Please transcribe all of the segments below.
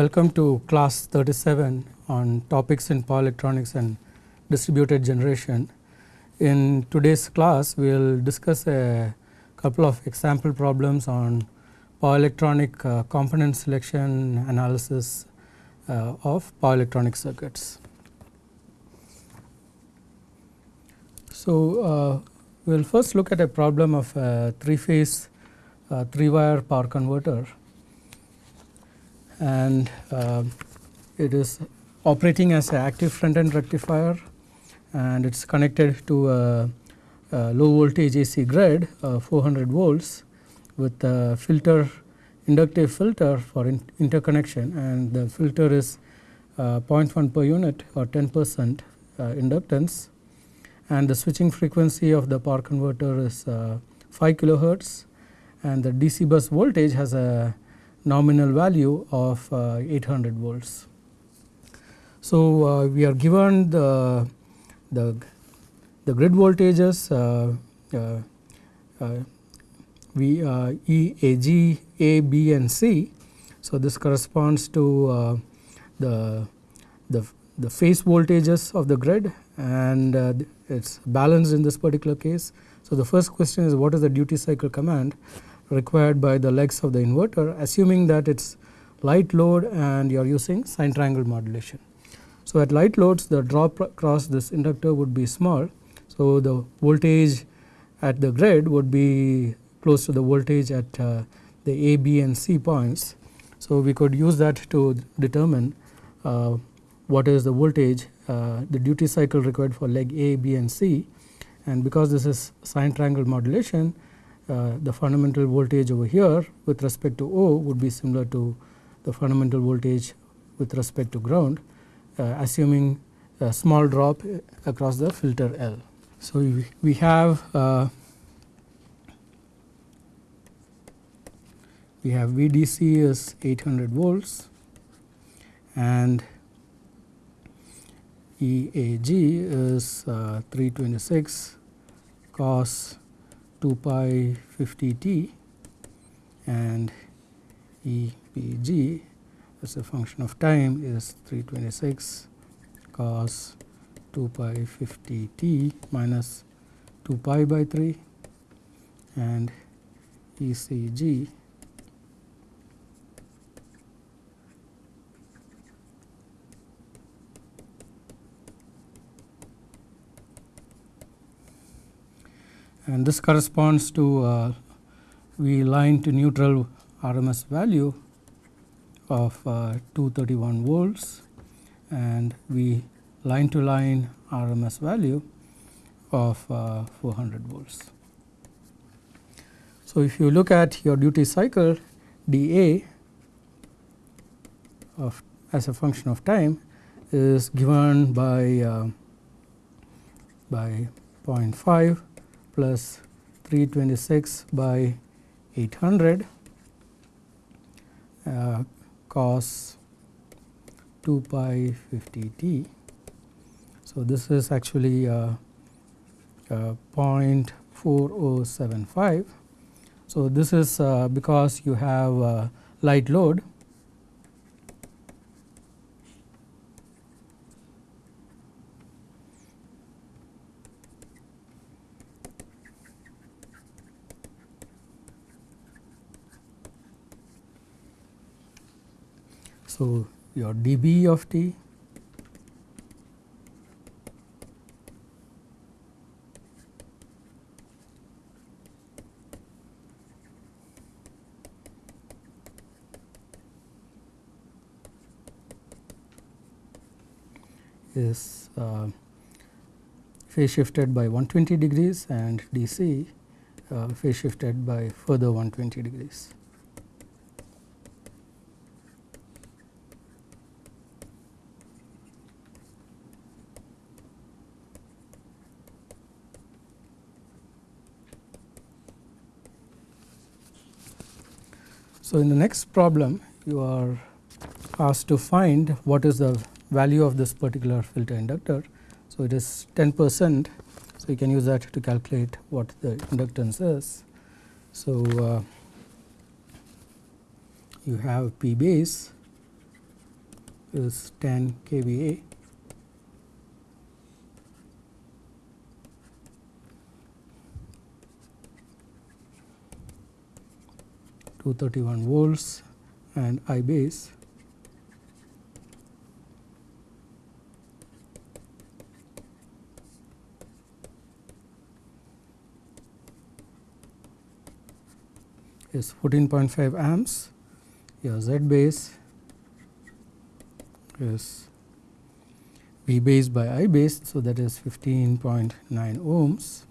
Welcome to class 37 on topics in power electronics and distributed generation. In today's class we will discuss a couple of example problems on power electronic uh, component selection analysis uh, of power electronic circuits. So, uh, we will first look at a problem of a 3 phase uh, 3 wire power converter and uh, it is operating as an active front end rectifier and it is connected to a, a, low voltage AC grid uh, 400 volts with a filter inductive filter for in interconnection. And the filter is uh, 0.1 per unit or 10 percent uh, inductance. And the switching frequency of the power converter is uh, 5 kilohertz. And the DC bus voltage has a nominal value of uh, 800 volts. So, uh, we are given the, the, the grid voltages uh, V E A G A B and C. So, this corresponds to the, the, the phase voltages of the grid and uh, it is balanced in this particular case. So, the first question is what is the duty cycle command required by the legs of the inverter assuming that it is light load and you are using sine triangle modulation. So, at light loads the drop across this inductor would be small. So, the voltage at the grid would be close to the voltage at uh, the A, B and C points. So, we could use that to determine uh, what is the voltage uh, the duty cycle required for leg A, B and C and because this is sine triangle modulation uh, the fundamental voltage over here with respect to O would be similar to the fundamental voltage with respect to ground uh, assuming a small drop across the filter L. So, we, we have uh, we have VDC is 800 volts and EAG is uh, 326 cos 2 pi 50 t and EBG as a function of time is 326 cos 2 pi 50 t minus 2 pi by 3 and ECG and this corresponds to uh, we line to neutral RMS value of uh, 231 volts and we line to line RMS value of uh, 400 volts. So, if you look at your duty cycle dA of as a function of time is given by uh, by 0.5 plus 326 by 800 uh, cos 2 pi 50 t. So, this is actually uh, uh, 0.4075. So, this is uh, because you have uh, light load So, your dB of t is uh, phase shifted by 120 degrees and DC uh, phase shifted by further 120 degrees. So, in the next problem you are asked to find what is the value of this particular filter inductor. So, it is 10 percent. So, you can use that to calculate what the inductance is. So, uh, you have P base is 10 kVA. Two thirty one volts and I base is 14.5 amps, your Z base is V base by I base. So, that is 15.9 ohms.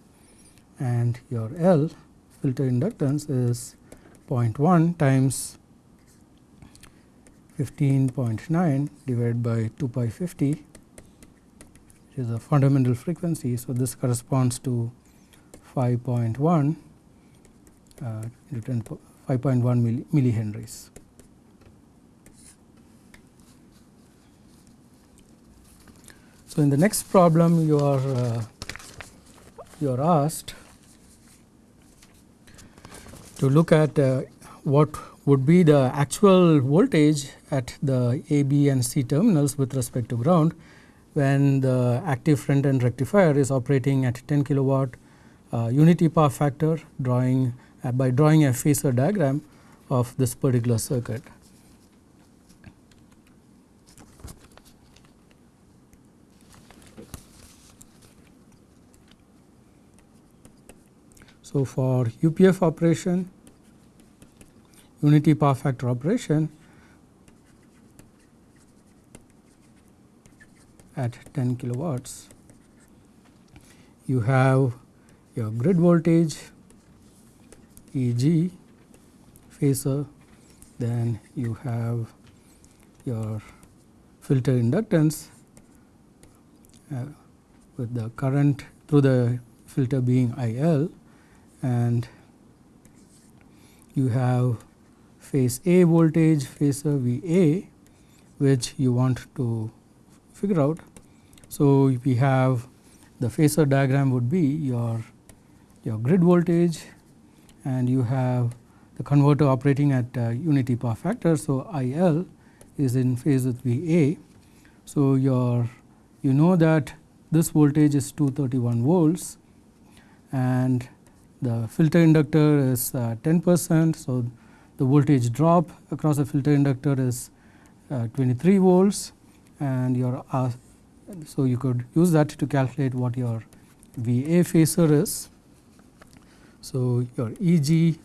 And your L filter inductance is 0.1 times 15.9 divided by 2 pi 50 which is a fundamental frequency. So, this corresponds to 5.1 uh, 5.1 milli, millihenries. So, in the next problem you are uh, you are asked to look at uh, what would be the actual voltage at the A, B and C terminals with respect to ground when the active front end rectifier is operating at 10 kilowatt uh, unity power factor drawing uh, by drawing a phasor diagram of this particular circuit. So, for UPF operation unity power factor operation at 10 kilowatts you have your grid voltage Eg phasor then you have your filter inductance uh, with the current through the filter being IL and you have phase A voltage phasor VA which you want to figure out. So, we have the phasor diagram would be your your grid voltage and you have the converter operating at uh, unity power factor. So, I L is in phase with V A. So, your you know that this voltage is 231 volts and the filter inductor is uh, 10 percent. So, the voltage drop across the filter inductor is uh, 23 volts and your uh, so you could use that to calculate what your V A phasor is. So, your E g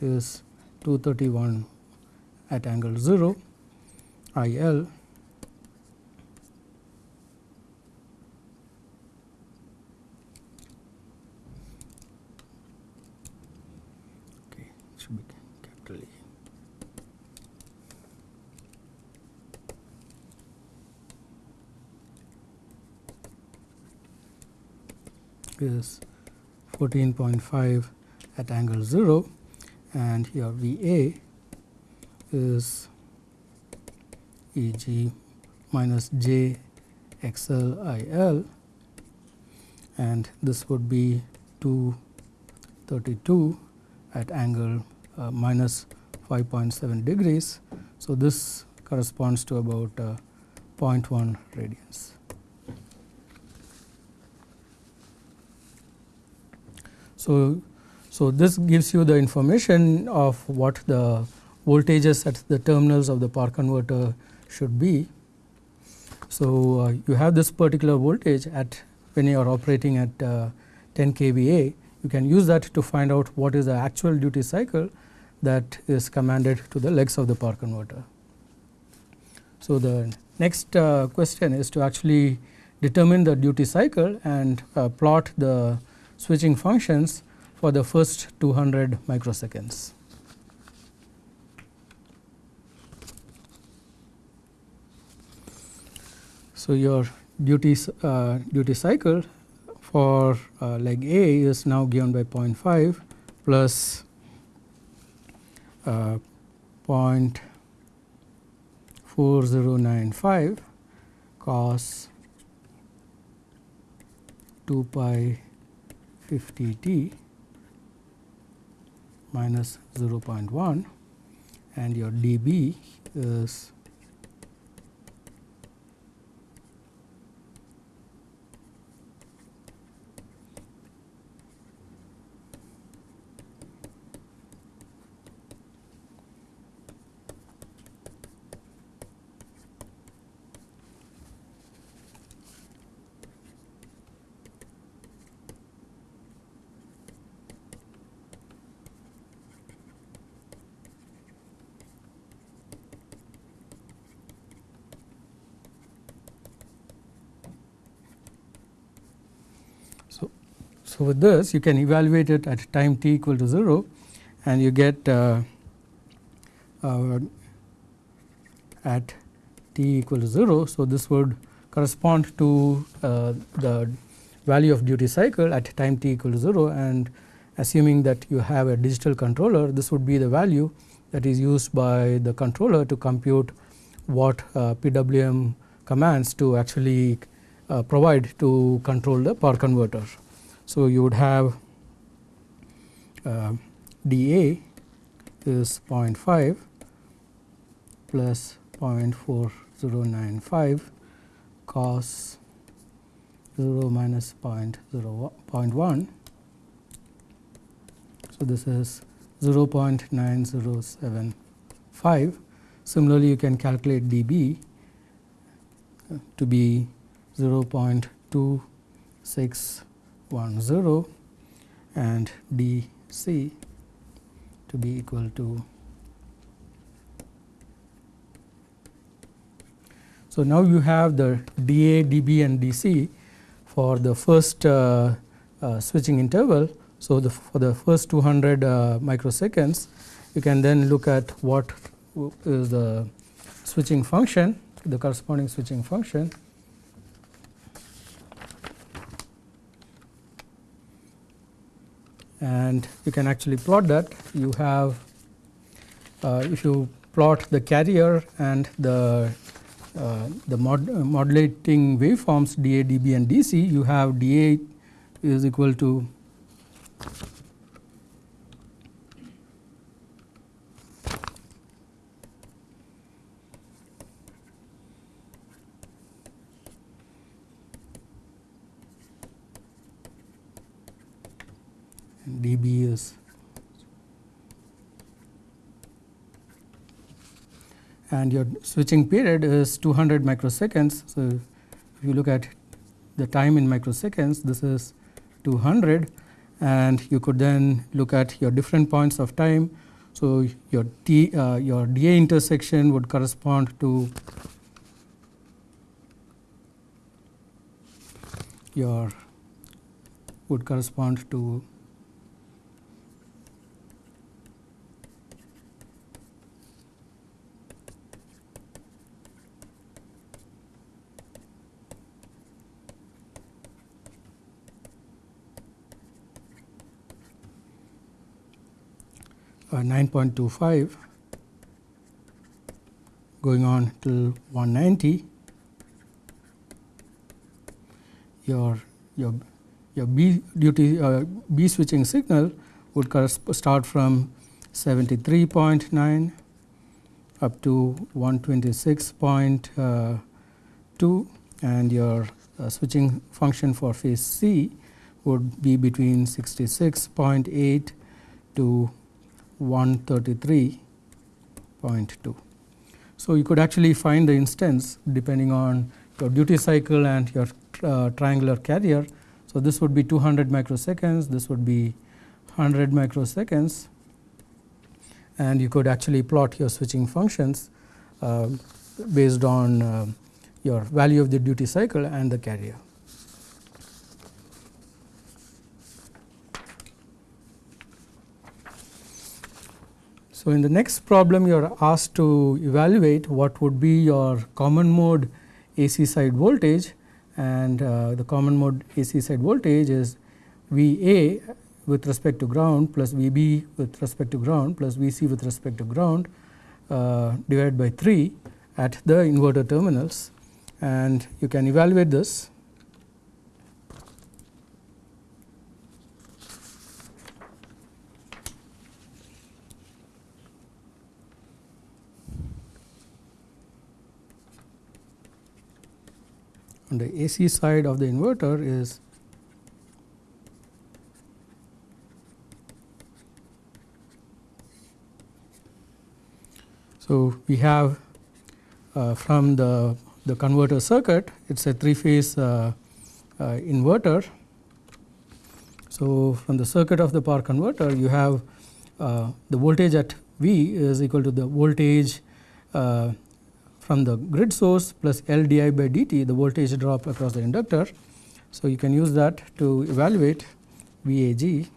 is 231 at angle 0, I is 14.5 at angle 0 and here V A is E g minus j x l i l and this would be 232 at angle uh, minus 5.7 degrees. So, this corresponds to about uh, 0.1 radians. So, so this gives you the information of what the voltages at the terminals of the power converter should be. So, uh, you have this particular voltage at when you are operating at uh, 10 kVA, you can use that to find out what is the actual duty cycle that is commanded to the legs of the power converter. So, the next uh, question is to actually determine the duty cycle and uh, plot the switching functions for the first 200 microseconds. So, your duty, uh, duty cycle for uh, leg A is now given by 0.5 plus uh, 0.4095 cos 2 pi 50 t minus 0.1 and your dB is So, with this you can evaluate it at time t equal to 0 and you get uh, uh, at t equal to 0. So, this would correspond to uh, the value of duty cycle at time t equal to 0 and assuming that you have a digital controller this would be the value that is used by the controller to compute what uh, PWM commands to actually uh, provide to control the power converter. So, you would have uh, dA is 0.5 plus 0.4095 cos 0 minus 0.1. So, this is 0.9075. Similarly, you can calculate dB to be 0.2610 and dC to be equal to So, now you have the dA, dB and dC for the first uh, uh, switching interval. So, the for the first 200 uh, microseconds you can then look at what is the switching function the corresponding switching function and you can actually plot that. You have uh, if you plot the carrier and the uh, the mod, uh, modulating waveforms dA, dB and dC, you have dA is equal to dB is and your switching period is 200 microseconds. So, if you look at the time in microseconds this is 200 and you could then look at your different points of time. So, your T uh, your dA intersection would correspond to your would correspond to 9.25 going on till 190 your your your B duty uh, B switching signal would start from 73.9 up to 126.2 and your uh, switching function for phase C would be between 66.8 to 133.2. So, you could actually find the instance depending on your duty cycle and your uh, triangular carrier. So, this would be 200 microseconds, this would be 100 microseconds and you could actually plot your switching functions uh, based on uh, your value of the duty cycle and the carrier. So, in the next problem you are asked to evaluate what would be your common mode AC side voltage. And uh, the common mode AC side voltage is V A with respect to ground plus V B with respect to ground plus V C with respect to ground uh, divided by 3 at the inverter terminals. And you can evaluate this on the AC side of the inverter is So, we have uh, from the, the converter circuit it is a 3 phase uh, uh, inverter. So, from the circuit of the power converter you have uh, the voltage at V is equal to the voltage uh, from the grid source plus L di by dt the voltage drop across the inductor. So, you can use that to evaluate VAG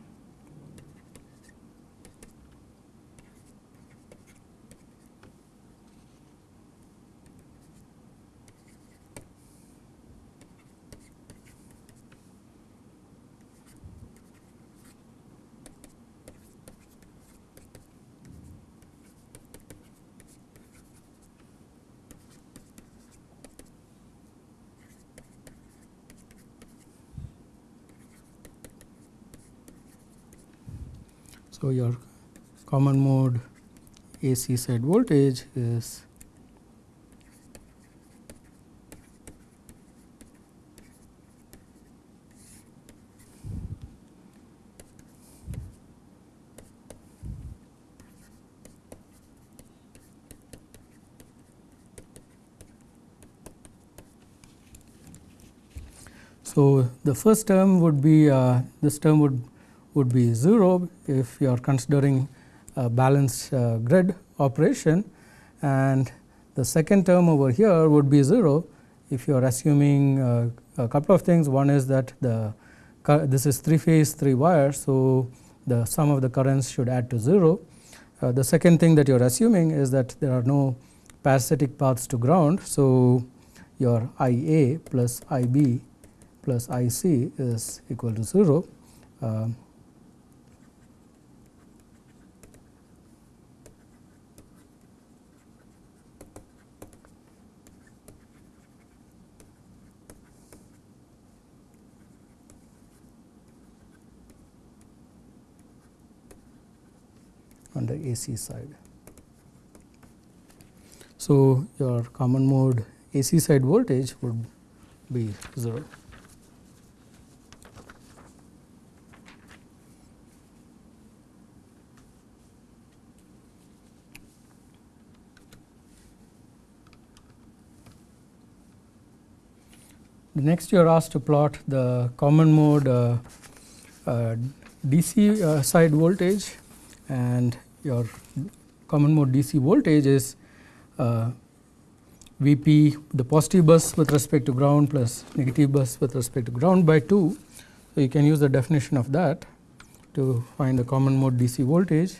So, your common mode AC side voltage is So, the first term would be uh, this term would would be 0 if you are considering balanced uh, grid operation and the second term over here would be 0 if you are assuming uh, a couple of things one is that the this is 3 phase 3 wire. So, the sum of the currents should add to 0. Uh, the second thing that you are assuming is that there are no parasitic paths to ground. So, your I A plus I B plus I C is equal to 0. Uh, on the AC side. So, your common mode AC side voltage would be 0. Next you are asked to plot the common mode uh, uh, DC uh, side voltage and your common mode DC voltage is uh, Vp the positive bus with respect to ground plus negative bus with respect to ground by 2. So, you can use the definition of that to find the common mode DC voltage.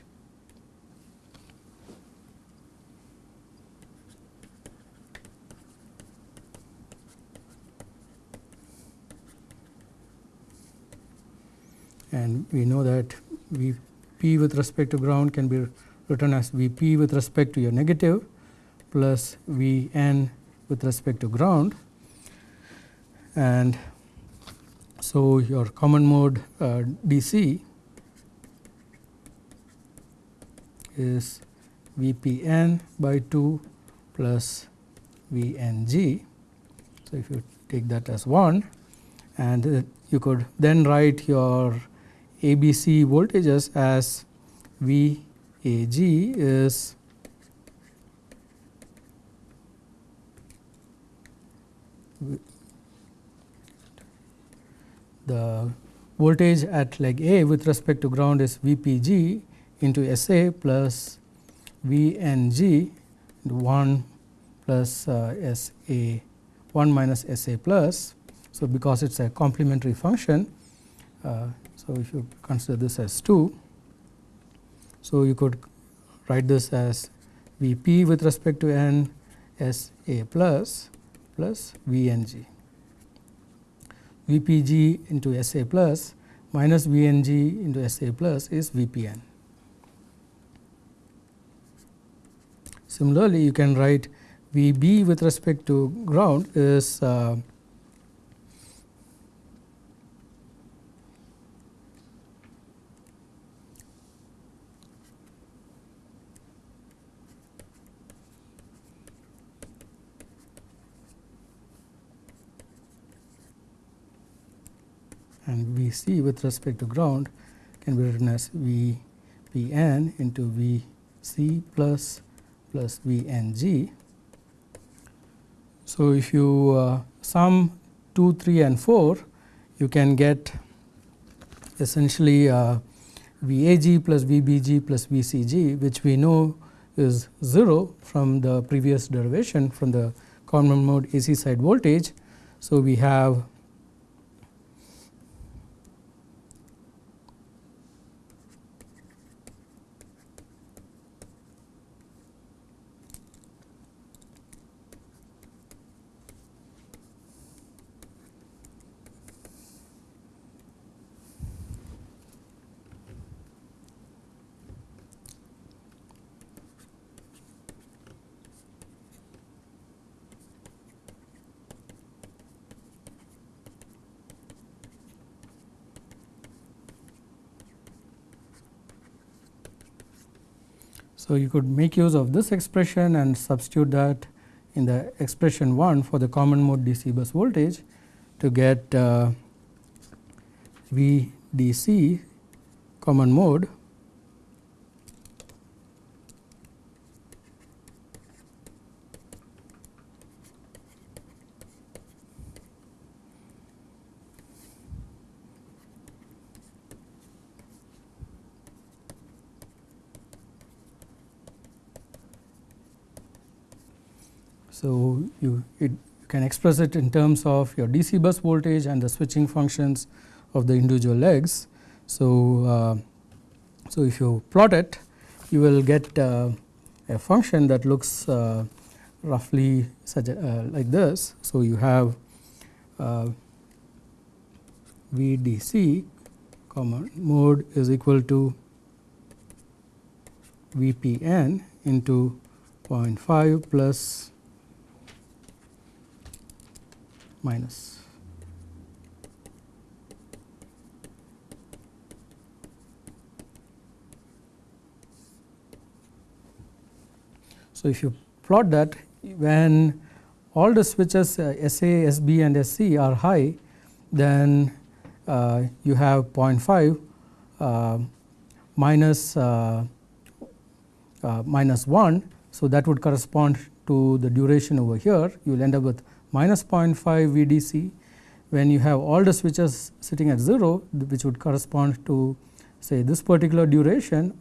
And we know that V p with respect to ground can be written as V p with respect to your negative plus V n with respect to ground. And so, your common mode uh, DC is V p n by 2 plus V n g. So, if you take that as 1 and uh, you could then write your ABC voltages as V A G is the voltage at leg A with respect to ground is V P G into S A plus V N G 1 plus uh, S A 1 minus S A plus. So, because it is a complementary function uh, so, if you consider this as 2, so you could write this as V p with respect to n S a plus plus V n g. V p g into S a plus minus V n g into S a plus is V p n. Similarly, you can write V b with respect to ground is uh, and V c with respect to ground can be written as V P n into V c plus plus V n g. So, if you uh, sum 2, 3 and 4 you can get essentially uh, V a g plus V b g plus V c g which we know is 0 from the previous derivation from the common mode AC side voltage. So, we have So, you could make use of this expression and substitute that in the expression 1 for the common mode DC bus voltage to get uh, VDC common mode So, you it you can express it in terms of your DC bus voltage and the switching functions of the individual legs. So, uh, so if you plot it you will get uh, a function that looks uh, roughly such a, uh, like this. So, you have uh, VDC common mode is equal to VPN into 0.5 plus minus. So, if you plot that when all the switches uh, SA, SB and SC are high then uh, you have 0.5 uh, minus, uh, uh, minus 1. So, that would correspond to the duration over here you will end up with minus 0.5 VDC when you have all the switches sitting at 0 which would correspond to say this particular duration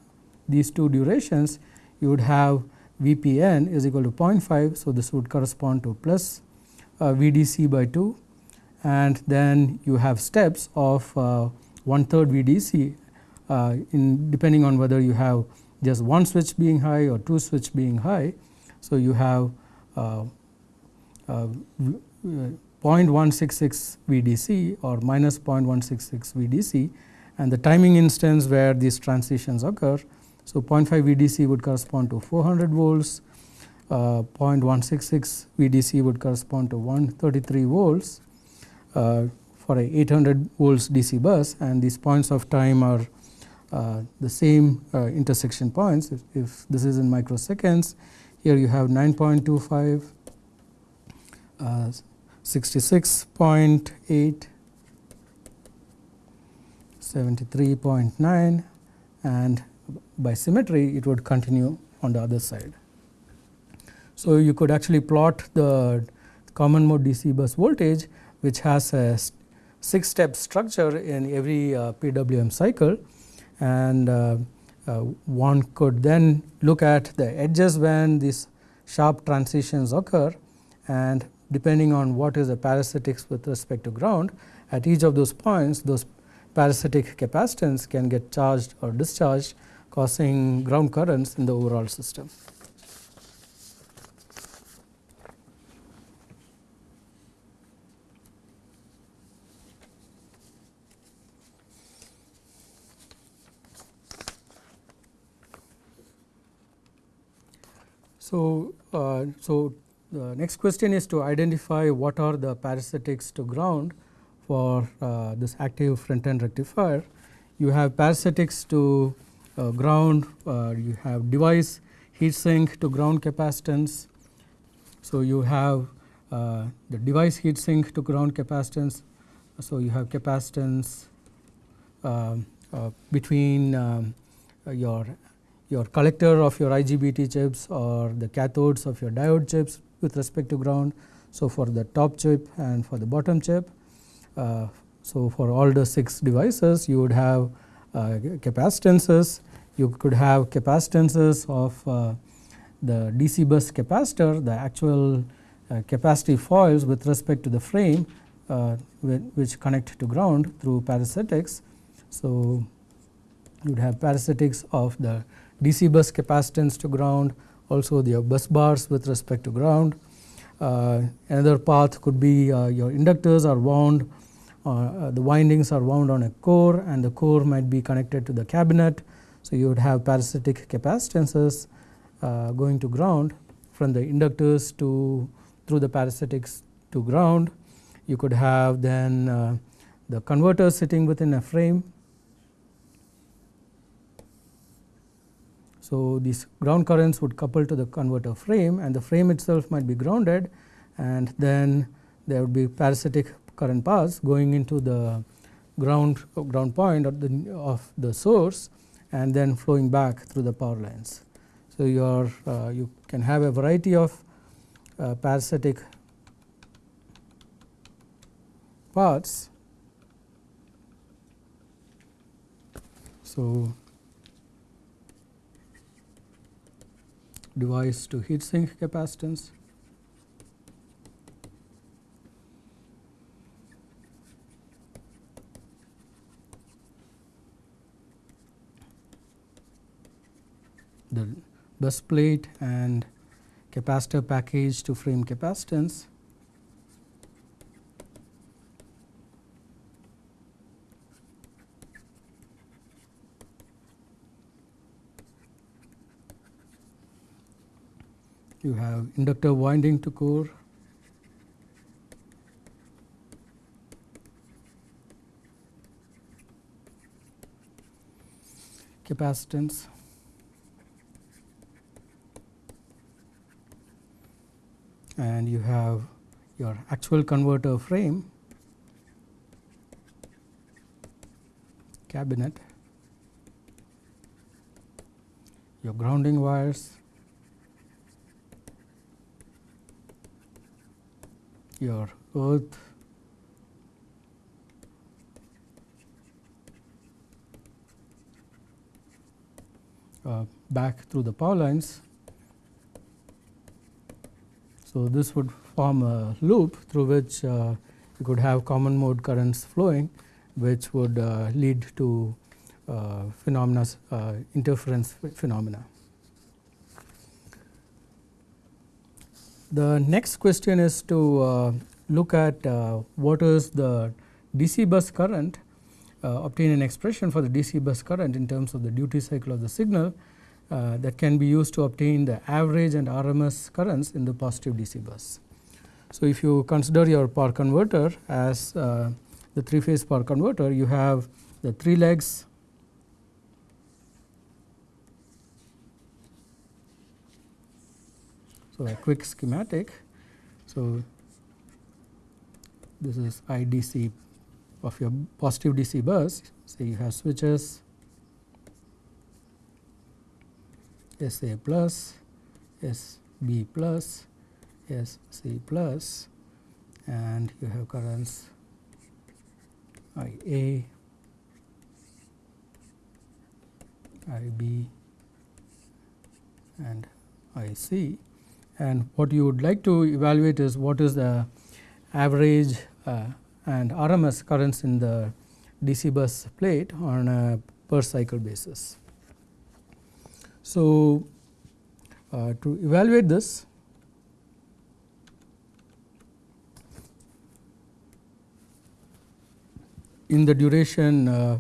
these two durations you would have VPN is equal to 0.5. So, this would correspond to plus uh, VDC by 2 and then you have steps of uh, one third VDC uh, in depending on whether you have just one switch being high or two switch being high. So, you have uh, 0.166 VDC or minus 0.166 VDC and the timing instance where these transitions occur. So, 0.5 VDC would correspond to 400 volts, uh, 0.166 VDC would correspond to 133 volts uh, for a 800 volts DC bus and these points of time are uh, the same uh, intersection points. If, if, this is in microseconds, here you have 9.25 uh, 66.8, 73.9 and by symmetry it would continue on the other side. So, you could actually plot the common mode DC bus voltage which has a 6 step structure in every uh, PWM cycle and uh, uh, one could then look at the edges when these sharp transitions occur and depending on what is the parasitics with respect to ground at each of those points those parasitic capacitance can get charged or discharged causing ground currents in the overall system. So, uh, so the next question is to identify what are the parasitics to ground for uh, this active front end rectifier. You have parasitics to uh, ground, uh, you have device heat sink to ground capacitance. So, you have uh, the device heat sink to ground capacitance. So, you have capacitance um, uh, between um, your your collector of your IGBT chips or the cathodes of your diode chips with respect to ground. So, for the top chip and for the bottom chip. Uh, so, for all the 6 devices you would have uh, capacitances, you could have capacitances of uh, the DC bus capacitor, the actual uh, capacitive foils with respect to the frame uh, which connect to ground through parasitics. So, you would have parasitics of the DC bus capacitance to ground, also the bus bars with respect to ground. Uh, another path could be uh, your inductors are wound, uh, the windings are wound on a core and the core might be connected to the cabinet. So, you would have parasitic capacitances uh, going to ground from the inductors to through the parasitics to ground. You could have then uh, the converter sitting within a frame So, these ground currents would couple to the converter frame and the frame itself might be grounded and then there would be parasitic current paths going into the ground ground point of the, of the source and then flowing back through the power lines. So, you are uh, you can have a variety of uh, parasitic paths. So, device to heat sink capacitance. the bus plate and capacitor package to frame capacitance. You have inductor winding to core. capacitance. And you have your actual converter frame. Cabinet, your grounding wires, your earth, uh, back through the power lines so, this would form a loop through which uh, you could have common mode currents flowing which would uh, lead to uh, phenomena uh, interference phenomena. The next question is to uh, look at uh, what is the DC bus current obtain an expression for the DC bus current in terms of the duty cycle of the signal uh, that can be used to obtain the average and RMS currents in the positive DC bus. So, if you consider your power converter as uh, the three phase power converter, you have the three legs So, a quick schematic. So, this is IDC of your positive DC bus. So, you have switches S A plus, S B plus, S C plus and you have currents I A, I B and I C and what you would like to evaluate is what is the average uh, and RMS currents in the DC bus plate on a per cycle basis. So, uh, to evaluate this in the duration uh,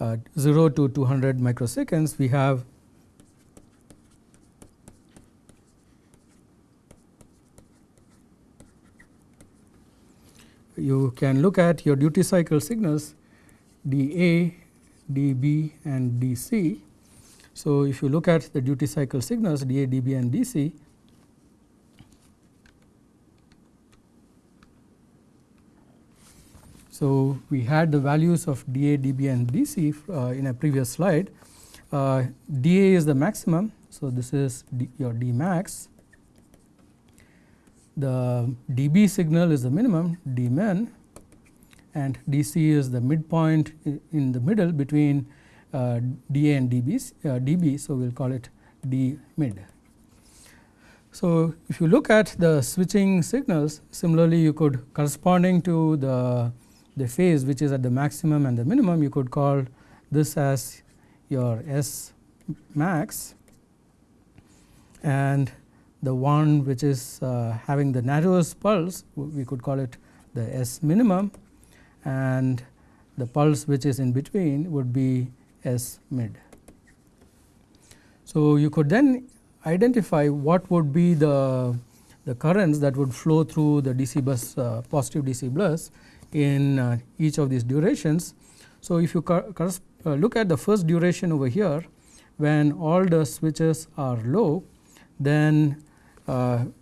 uh, 0 to 200 microseconds we have you can look at your duty cycle signals dA, dB and dC so, if you look at the duty cycle signals dA, dB and dC, so we had the values of dA, dB and dC uh, in a previous slide. Uh, dA is the maximum, so this is D, your D max. The dB signal is the minimum, D min and dC is the midpoint in the middle between uh, dA and dB, uh, dB. So, we will call it d mid. So, if you look at the switching signals similarly you could corresponding to the, the phase which is at the maximum and the minimum you could call this as your S max and the one which is uh, having the narrowest pulse we could call it the S minimum and the pulse which is in between would be S mid. So, you could then identify what would be the, the currents that would flow through the DC bus uh, positive DC bus in uh, each of these durations. So, if you uh, look at the first duration over here when all the switches are low then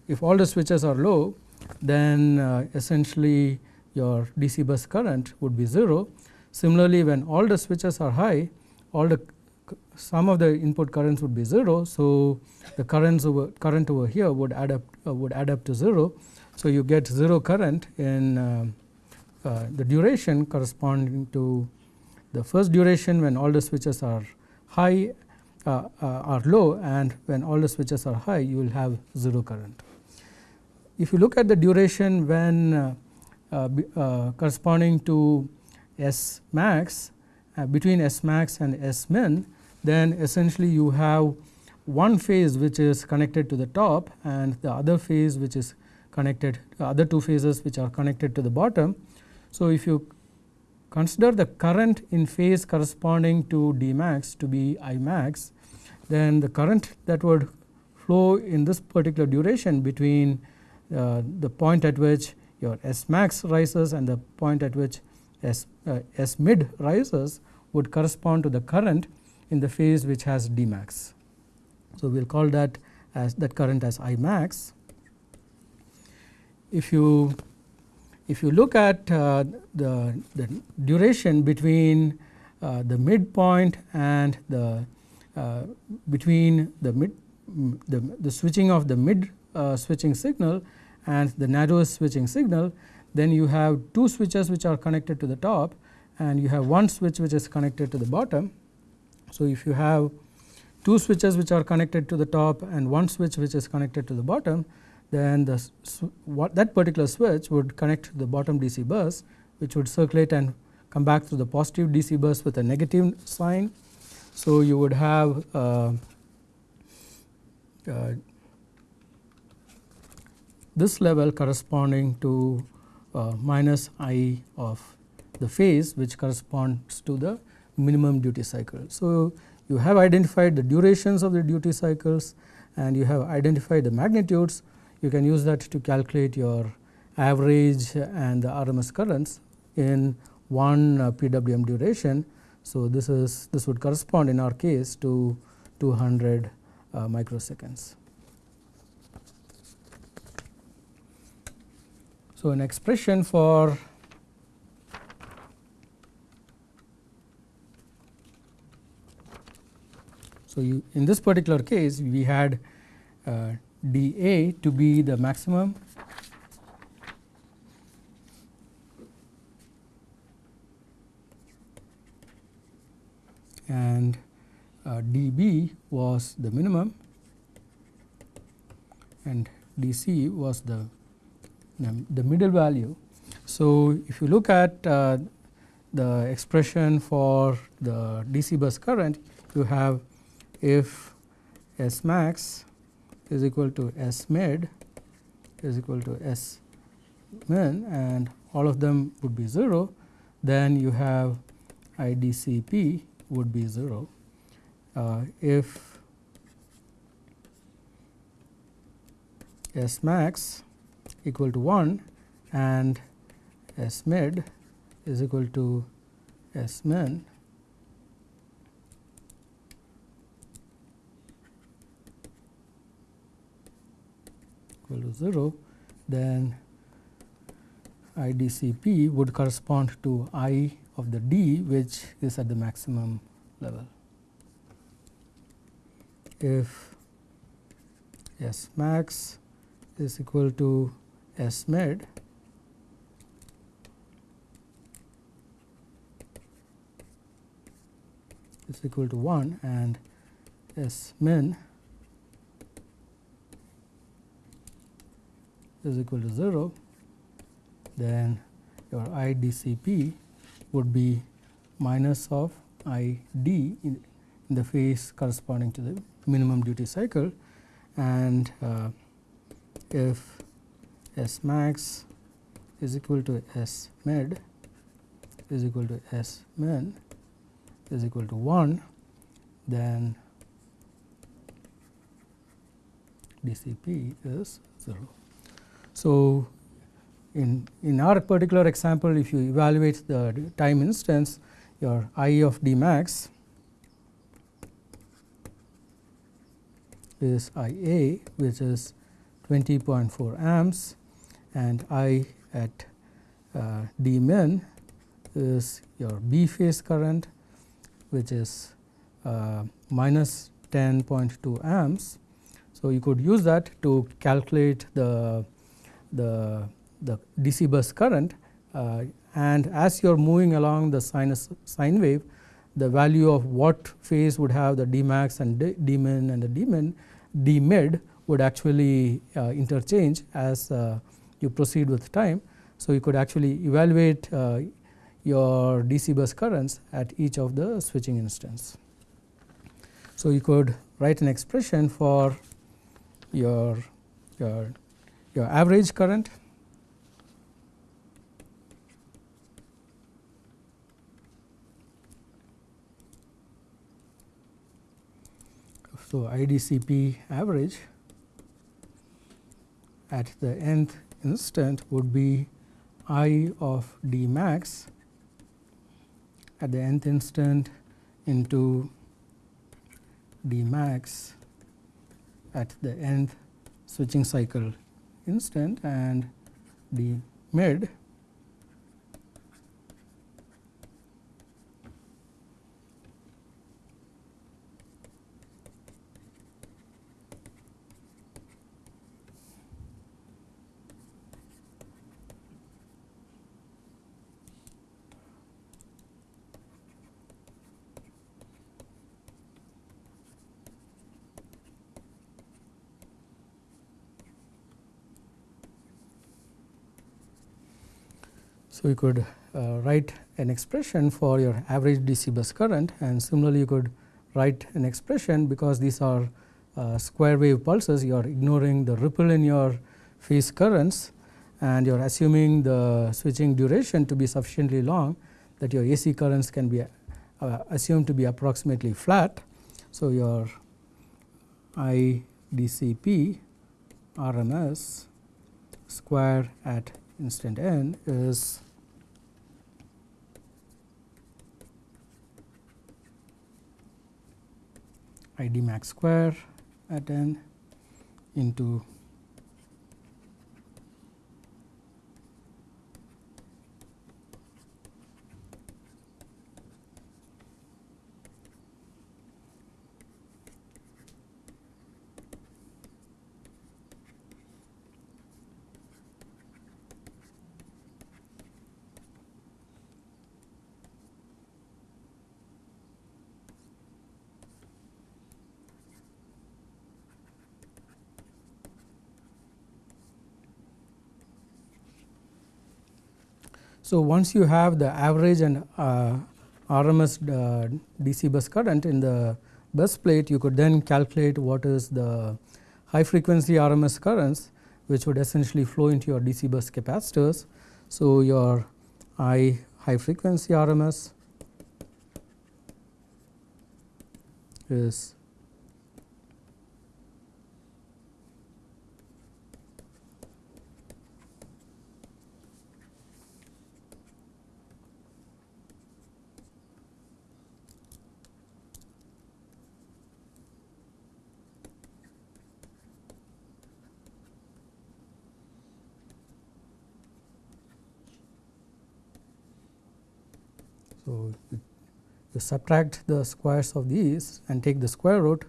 if all the switches are low then uh, essentially your DC bus current would be 0. Similarly, when all the switches are high all the some of the input currents would be 0. So, the currents over current over here would add up uh, would add up to 0. So, you get 0 current in uh, uh, the duration corresponding to the first duration when all the switches are high uh, uh, are low and when all the switches are high you will have 0 current. If you look at the duration when corresponding to S max between S max and S min then essentially you have one phase which is connected to the top and the other phase which is connected other two phases which are connected to the bottom. So, if you consider the current in phase corresponding to D max to be I max then the current that would flow in this particular duration between uh, the point at which your S max rises and the point at which S, uh, S mid rises would correspond to the current in the phase which has D max. So, we will call that as that current as I max. If you if you look at uh, the, the duration between uh, the midpoint and the uh, between the mid the, the switching of the mid uh, switching signal and the narrowest switching signal then you have two switches which are connected to the top and you have one switch which is connected to the bottom. So, if you have two switches which are connected to the top and one switch which is connected to the bottom then the what that particular switch would connect to the bottom DC bus which would circulate and come back to the positive DC bus with a negative sign. So, you would have uh, uh, this level corresponding to uh, minus i of the phase which corresponds to the minimum duty cycle. So, you have identified the durations of the duty cycles and you have identified the magnitudes you can use that to calculate your average and the RMS currents in one uh, PWM duration. So, this is this would correspond in our case to 200 uh, microseconds. So, an expression for So, you in this particular case we had uh, dA to be the maximum and uh, dB was the minimum and dC was the the middle value. So, if you look at uh, the expression for the DC bus current, you have if S max is equal to S mid is equal to S min and all of them would be 0, then you have IDCP would be 0. Uh, if S max equal to 1 and S mid is equal to S min equal to 0 then IDCP would correspond to I of the D which is at the maximum level. If S max is equal to S mid is equal to 1 and S min is equal to 0, then your IDCP would be minus of ID in, in the phase corresponding to the minimum duty cycle and uh, if S max is equal to S mid is equal to S min is equal to 1, then DCP is 0. So, in, in our particular example if you evaluate the time instance your I of D max is I A which is 20.4 amps and I at uh, D min is your B phase current which is uh, minus 10.2 amps. So, you could use that to calculate the, the, the DC bus current uh, and as you are moving along the sinus sine wave the value of what phase would have the D max and D, D min and the D min D mid would actually uh, interchange as uh, you proceed with time. So, you could actually evaluate uh, your DC bus currents at each of the switching instance. So, you could write an expression for your, your, your average current? So, IDCP average at the nth instant would be I of D max at the nth instant into D max at the nth switching cycle instant and D mid So, you could uh, write an expression for your average DC bus current and similarly you could write an expression because these are uh, square wave pulses you are ignoring the ripple in your phase currents and you are assuming the switching duration to be sufficiently long that your AC currents can be uh, assumed to be approximately flat. So, your I DCP RMS square at instant n is I d max square at n into So, once you have the average and uh, RMS uh, DC bus current in the bus plate, you could then calculate what is the high frequency RMS currents which would essentially flow into your DC bus capacitors. So, your I high frequency RMS is So, you subtract the squares of these and take the square root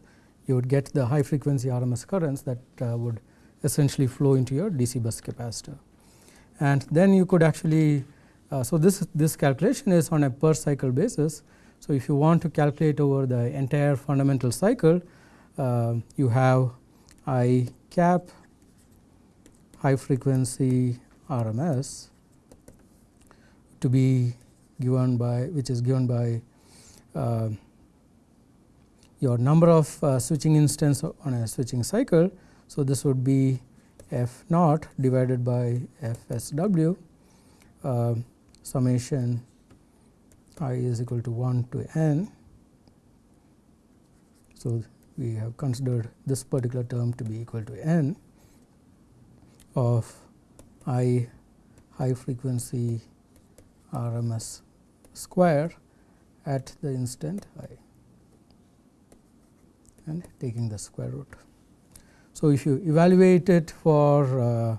you would get the high frequency RMS currents that uh, would essentially flow into your DC bus capacitor. And then you could actually, uh, so this, this calculation is on a per cycle basis. So, if you want to calculate over the entire fundamental cycle, uh, you have I cap high frequency RMS to be given by which is given by your number of uh, switching instance on a switching cycle. So, this would be f naught divided by f s w uh, summation i is equal to 1 to n. So, we have considered this particular term to be equal to n of i high frequency RMS square at the instant i and taking the square root. So, if you evaluate it for uh,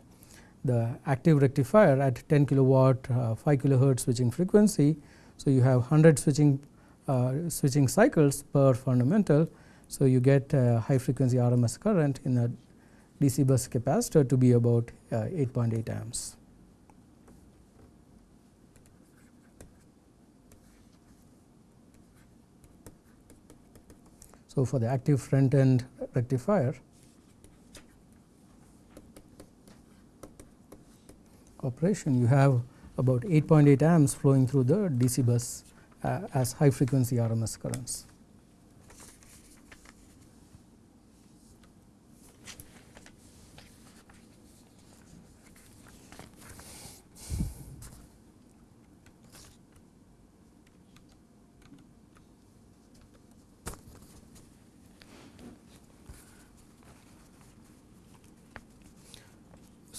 the active rectifier at 10 kilowatt uh, 5 kilohertz switching frequency. So, you have 100 switching uh, switching cycles per fundamental. So, you get high frequency RMS current in a DC bus capacitor to be about 8.8 amps. So, for the active front end rectifier operation you have about 8.8 amps flowing through the DC bus uh, as high frequency RMS currents.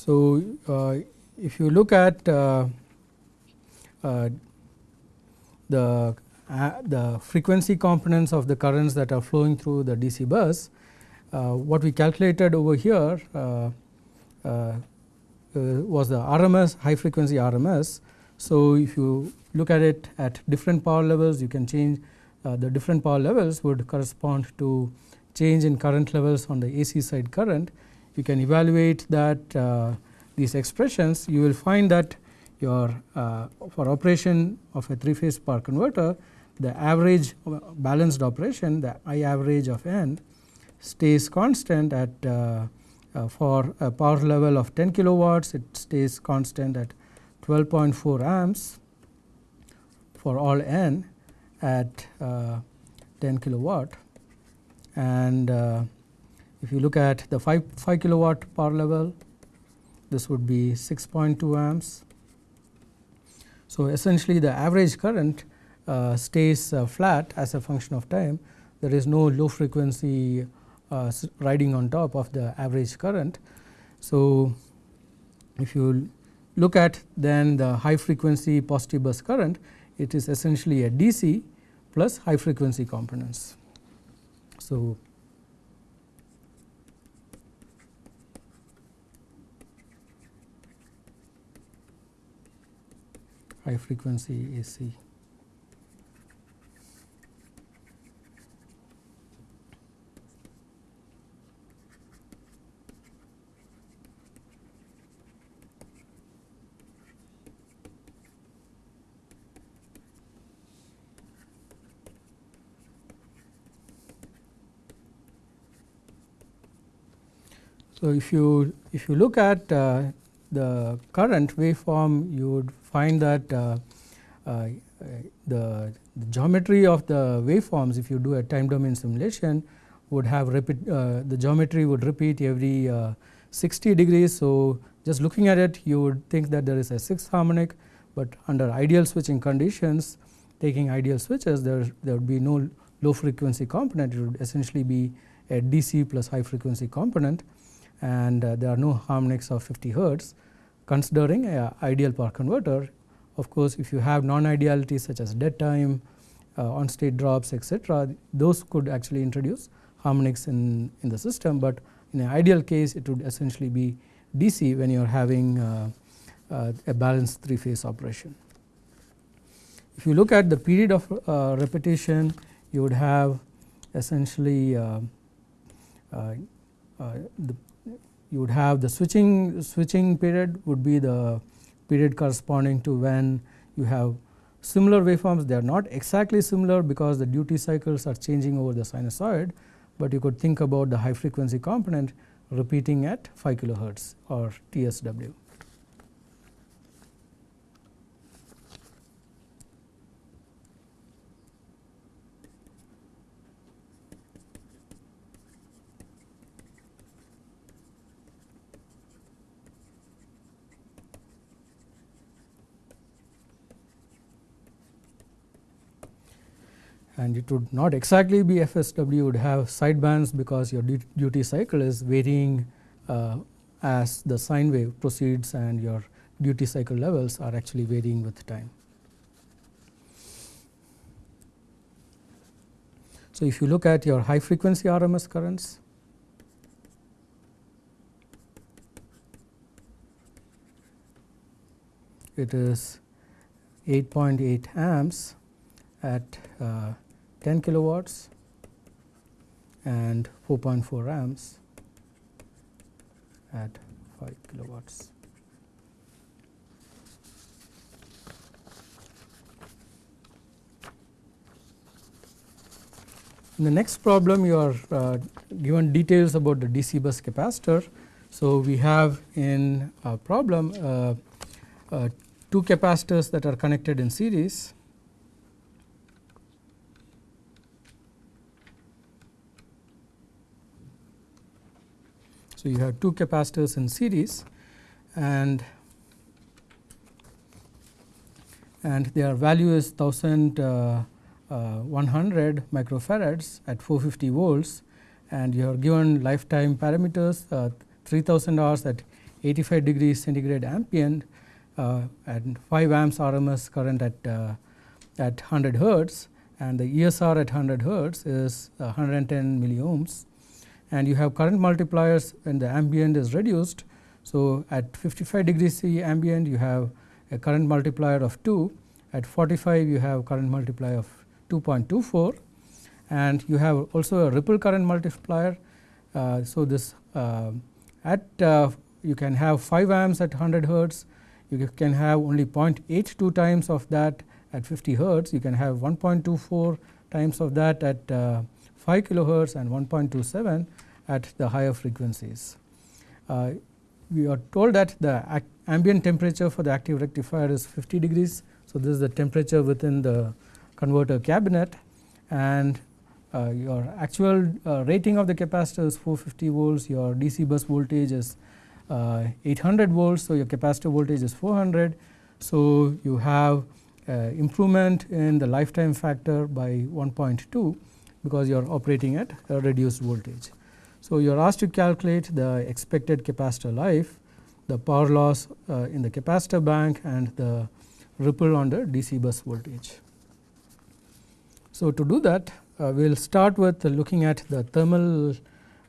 So, uh, if you look at uh, uh, the uh, the frequency components of the currents that are flowing through the DC bus, uh, what we calculated over here uh, was the RMS high frequency RMS. So, if you look at it at different power levels you can change the different power levels would correspond to change in current levels on the AC side current. You can evaluate that these expressions you will find that your uh, for operation of a three phase power converter the average balanced operation the I average of n stays constant at uh, uh, for a power level of 10 kilowatts it stays constant at 12.4 amps for all n at uh, 10 kilowatt. And uh, if you look at the 5, 5 kilowatt power level this would be 6.2 amps. So, essentially the average current uh, stays uh, flat as a function of time there is no low frequency uh, riding on top of the average current. So, if you look at then the high frequency positive bus current it is essentially a DC plus high frequency components. So, high frequency AC. So, if you if you look at uh, the current waveform you would find that uh, uh, the, the, geometry of the waveforms if you do a time domain simulation would have repeat uh, the geometry would repeat every 60 degrees. So, just looking at it you would think that there is a sixth harmonic, but under ideal switching conditions taking ideal switches there, there would be no low frequency component it would essentially be a DC plus high frequency component and uh, there are no harmonics of 50 hertz considering a ideal power converter. Of course, if you have non-idealities such as dead time, uh, on state drops etc., those could actually introduce harmonics in, in the system, but in an ideal case it would essentially be DC when you are having uh, uh, a balanced three phase operation. If you look at the period of uh, repetition you would have essentially uh, the you would have the switching switching period would be the period corresponding to when you have similar waveforms they are not exactly similar because the duty cycles are changing over the sinusoid, but you could think about the high frequency component repeating at 5 kilohertz or TSW. and it would not exactly be FSW you would have sidebands because your duty cycle is varying uh, as the sine wave proceeds and your duty cycle levels are actually varying with time. So, if you look at your high frequency RMS currents it is 8.8 amps at uh, 10 kilowatts and 4.4 amps at 5 kilowatts. In the next problem you are uh, given details about the DC bus capacitor. So, we have in a problem uh, uh, two capacitors that are connected in series. So, you have two capacitors in series and and their value is 1000 uh, uh, 100 microfarads at 450 volts and you are given lifetime parameters uh, 3000 hours at 85 degrees centigrade ambient uh, and 5 amps RMS current at at 100 hertz and the ESR at 100 hertz is 110 milliohms and you have current multipliers when the ambient is reduced. So, at 55 degrees C ambient you have a current multiplier of 2 at 45 you have current multiplier of 2.24 and you have also a ripple current multiplier. Uh, so, this uh, at uh, you can have 5 amps at 100 hertz, you can have only 0.82 times of that at 50 hertz, you can have 1.24 times of that at uh, 5 kilohertz and 1.27 at the higher frequencies. Uh, we are told that the ambient temperature for the active rectifier is 50 degrees. So, this is the temperature within the converter cabinet and uh, your actual uh, rating of the capacitor is 450 volts, your DC bus voltage is uh, 800 volts. So, your capacitor voltage is 400. So, you have improvement in the lifetime factor by 1.2 because you are operating at a reduced voltage. So, you are asked to calculate the expected capacitor life, the power loss uh, in the capacitor bank and the ripple on the DC bus voltage. So, to do that uh, we will start with looking at the thermal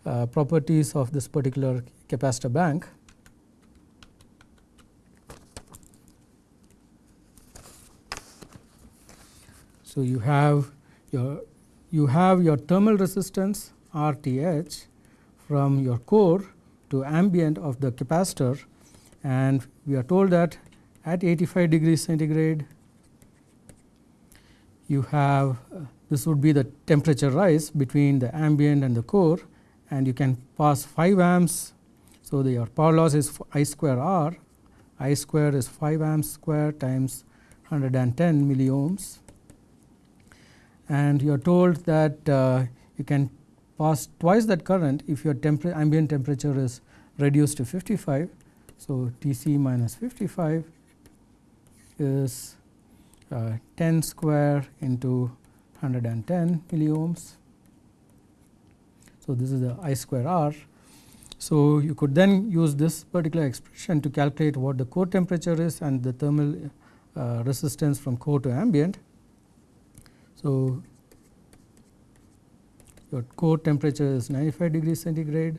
uh, properties of this particular capacitor bank. So, you have your you have your thermal resistance RTH from your core to ambient of the capacitor. And we are told that at 85 degrees centigrade you have uh, this would be the temperature rise between the ambient and the core and you can pass 5 amps. So, the, your power loss is I square R, I square is 5 amps square times 110 milliohms and you are told that uh, you can pass twice that current if your ambient temperature is reduced to 55. So, T c minus 55 is uh, 10 square into 110 milliohms. So, this is the I square R. So, you could then use this particular expression to calculate what the core temperature is and the thermal uh, resistance from core to ambient. So, your core temperature is 95 degrees centigrade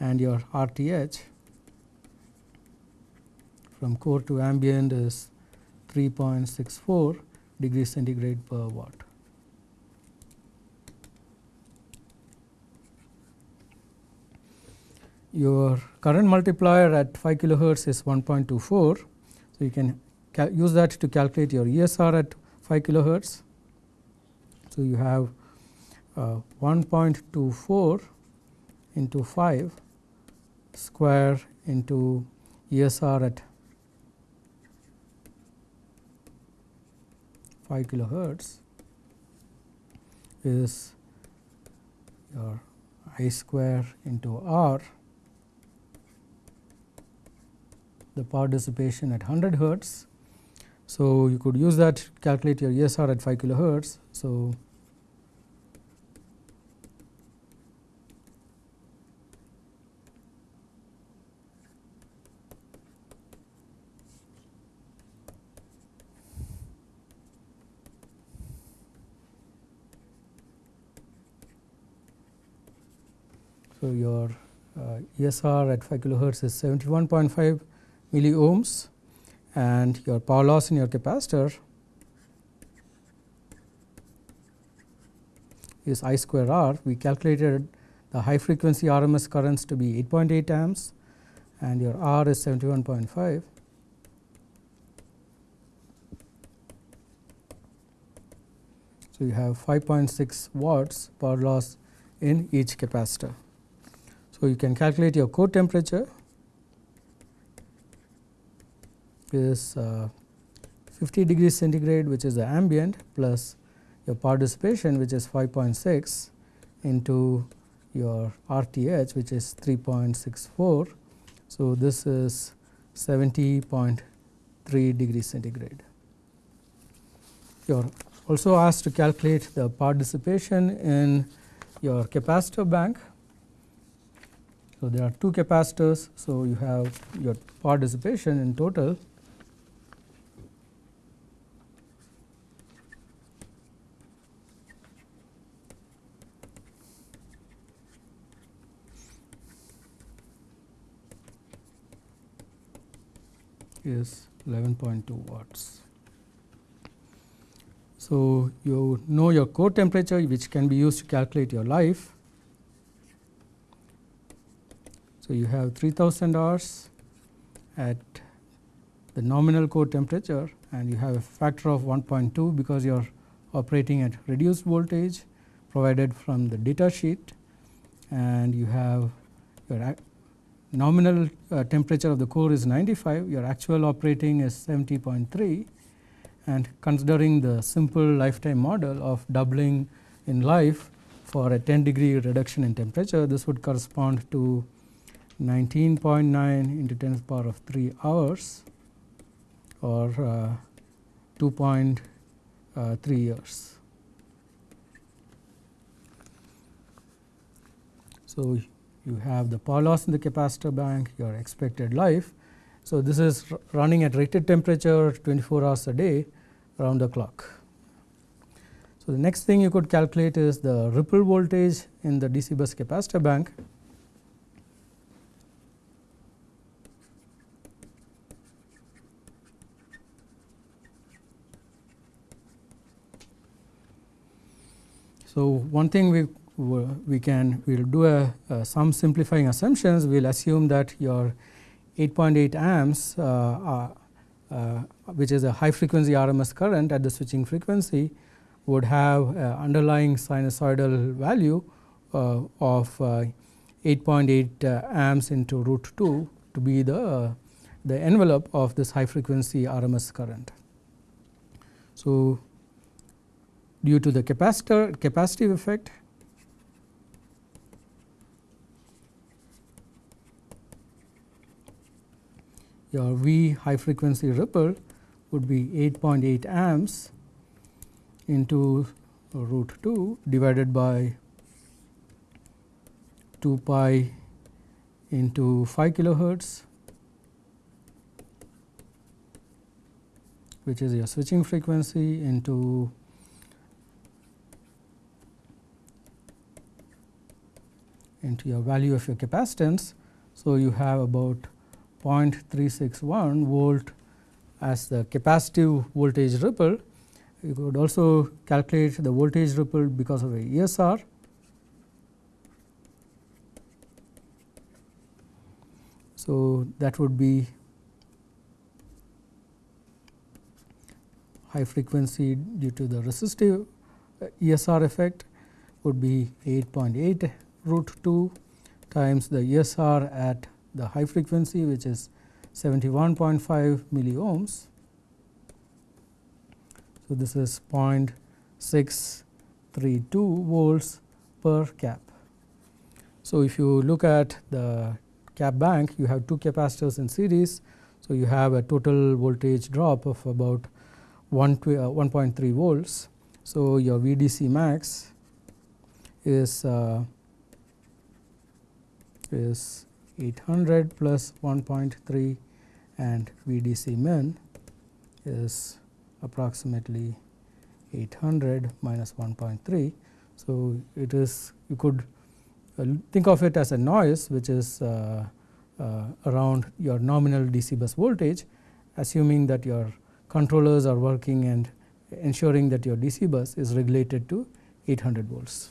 and your RTH from core to ambient is 3.64 degrees centigrade per watt. Your current multiplier at 5 kilohertz is 1.24. So, you can use that to calculate your ESR at 5 kilohertz. So, you have uh, 1.24 into 5 square into ESR at 5 kilohertz is your I square into R the power dissipation at 100 hertz. So, you could use that calculate your ESR at 5 kilohertz. So, So, your uh, ESR at 5 kilohertz is 71.5 milliohms and your power loss in your capacitor is I square R. We calculated the high frequency RMS currents to be 8.8 amps and your R is 71.5. So, you have 5.6 watts power loss in each capacitor. So, you can calculate your core temperature is uh, 50 degrees centigrade which is the ambient plus your dissipation which is 5.6 into your RTH which is 3.64. So, this is 70.3 degrees centigrade. You are also asked to calculate the dissipation in your capacitor bank. So, there are two capacitors. So, you have your power dissipation in total is 11.2 watts. So, you know your core temperature which can be used to calculate your life. So, you have 3000 hours at the nominal core temperature and you have a factor of 1.2 because you are operating at reduced voltage provided from the data sheet and you have your nominal uh, temperature of the core is 95, your actual operating is 70.3 and considering the simple lifetime model of doubling in life for a 10 degree reduction in temperature, this would correspond to 19.9 into 10 to the power of 3 hours or uh, 2.3 uh, years. So, you have the power loss in the capacitor bank, your expected life. So, this is running at rated temperature 24 hours a day around the clock. So, the next thing you could calculate is the ripple voltage in the DC bus capacitor bank. So, one thing we we can we will do a, a, some simplifying assumptions. We will assume that your 8.8 amps, uh, uh, uh, which is a high frequency RMS current at the switching frequency, would have underlying sinusoidal value uh, of 8.8 uh, uh, amps into root 2 to be the the envelope of this high frequency RMS current. So, due to the capacitor capacitive effect. Your V high frequency ripple would be 8.8 amps into root 2 divided by 2 pi into 5 kilohertz which is your switching frequency into into your value of your capacitance. So, you have about 0.361 volt as the capacitive voltage ripple. You could also calculate the voltage ripple because of a ESR. So, that would be high frequency due to the resistive uh, ESR effect would be 8.8 root 2 times the ESR at the high frequency which is 71.5 milliohms. So, this is 0.632 volts per cap. So, if you look at the cap bank you have two capacitors in series. So, you have a total voltage drop of about 1.3 uh, volts. So, your VDC max is uh, is 800 plus 1.3 and VDC min is approximately 800 minus 1.3. So, it is you could uh, think of it as a noise which is uh, uh, around your nominal DC bus voltage assuming that your controllers are working and ensuring that your DC bus is regulated to 800 volts.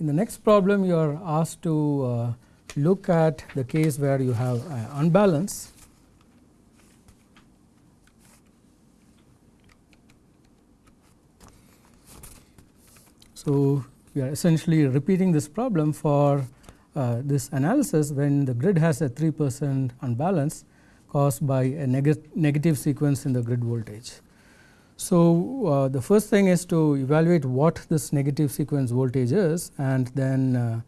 In the next problem you are asked to uh, look at the case where you have uh, unbalance So, we are essentially repeating this problem for uh, this analysis when the grid has a 3 percent unbalance caused by a neg negative sequence in the grid voltage. So, uh, the first thing is to evaluate what this negative sequence voltage is and then uh,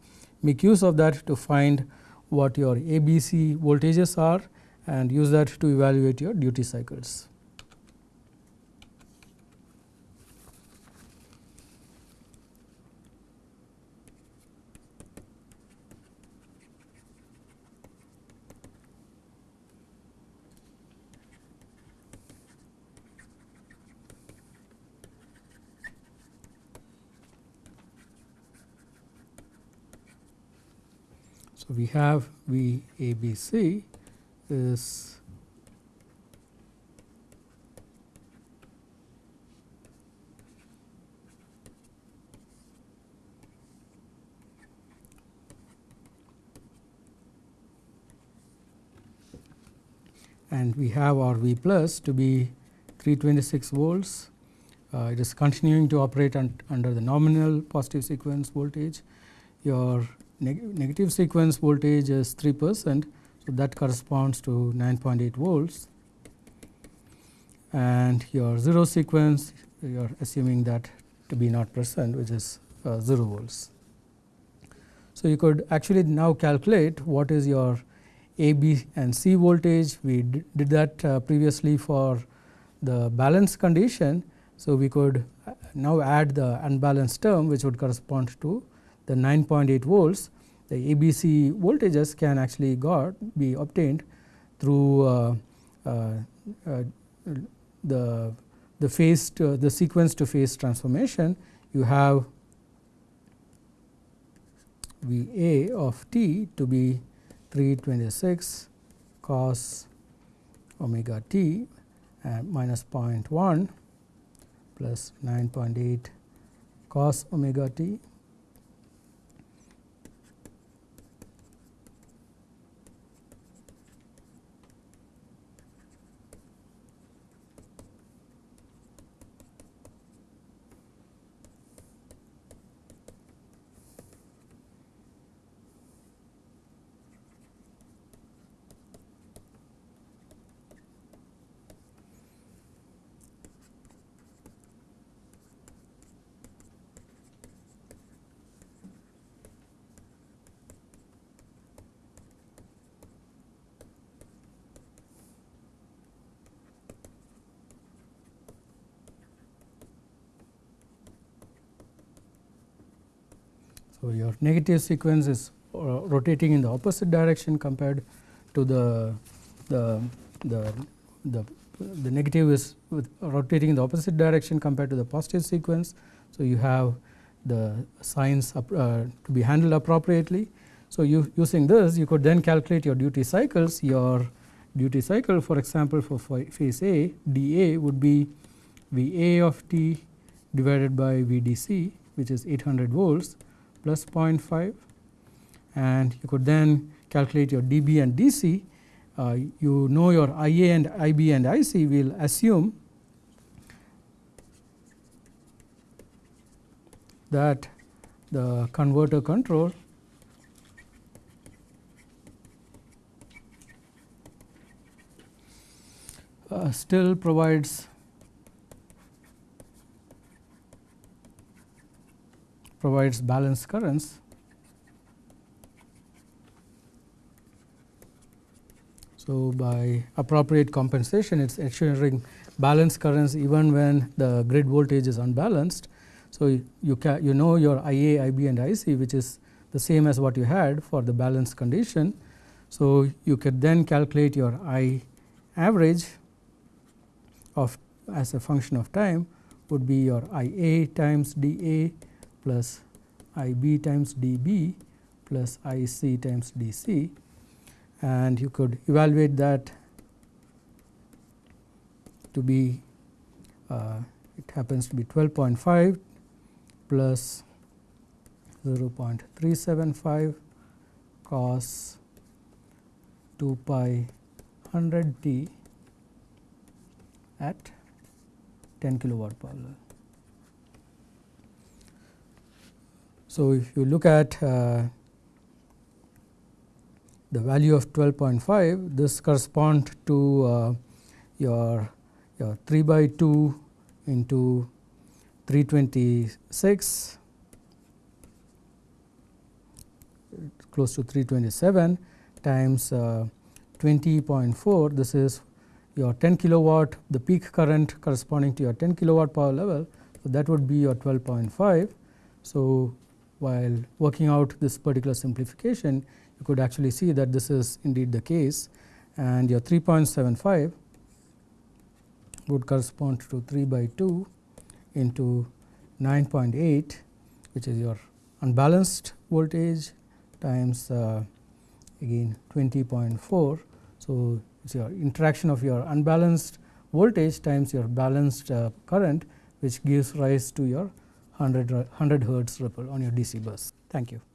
make use of that to find what your ABC voltages are and use that to evaluate your duty cycles. So, we have V A B C is and we have our V plus to be 326 volts. Uh, it is continuing to operate un under the nominal positive sequence voltage. Your neg negative sequence voltage is 3 percent. So, that corresponds to 9.8 volts and your 0 sequence you are assuming that to be not present which is uh, 0 volts. So, you could actually now calculate what is your A, B and C voltage. We did that uh, previously for the balance condition. So, we could uh, now add the unbalanced term which would correspond to the 9.8 volts the ABC voltages can actually got be obtained through uh, uh, uh, the the phase to, the sequence to phase transformation. You have V A of t to be 326 cos omega t uh, minus 0.1 plus 9.8 cos omega t So, your negative sequence is uh, rotating in the opposite direction compared to the the the the, the negative is rotating in the opposite direction compared to the positive sequence. So, you have the signs up, uh, to be handled appropriately. So, you using this you could then calculate your duty cycles your duty cycle for example, for phase A dA would be V A of t divided by V d c which is 800 volts plus 0.5 and you could then calculate your dB and DC. Uh, you know your IA and IB and IC we will assume that the converter control uh, still provides provides balanced currents. So, by appropriate compensation it is ensuring balanced currents even when the grid voltage is unbalanced. So, you, you, you know your IA, IB and IC which is the same as what you had for the balanced condition. So, you could then calculate your I average of as a function of time would be your IA times dA plus I b times d b plus I c times d c. And you could evaluate that to be uh, it happens to be 12.5 plus 0.375 cos 2 pi 100 t at 10 kilowatt per So, if you look at uh, the value of 12.5 this correspond to uh, your your 3 by 2 into 326 close to 327 times uh, 20.4 this is your 10 kilowatt the peak current corresponding to your 10 kilowatt power level. So, that would be your 12.5. So, while working out this particular simplification you could actually see that this is indeed the case and your 3.75 would correspond to 3 by 2 into 9.8 which is your unbalanced voltage times uh, again 20.4. So, it is your interaction of your unbalanced voltage times your balanced uh, current which gives rise to your 100, 100 hertz ripple on your DC bus. Thank you.